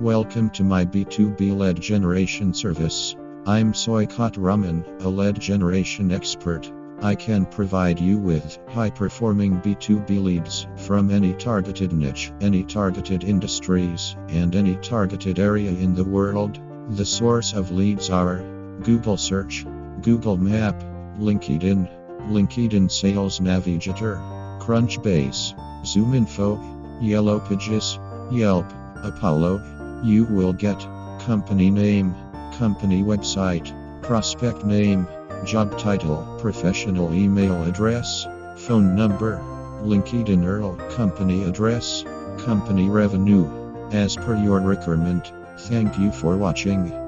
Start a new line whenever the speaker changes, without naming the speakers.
Welcome to my B2B lead generation service. I'm Soykot Raman, a lead generation expert. I can provide you with high performing B2B leads from any targeted niche, any targeted industries, and any targeted area in the world. The source of leads are Google Search, Google Map, LinkedIn, LinkedIn Sales Navigator, Crunchbase, ZoomInfo, Yellow Pages, Yelp, Apollo. You will get company name, company website, prospect name, job title, professional email address, phone number, LinkedIn URL, company address, company revenue. As per your requirement, thank you for watching.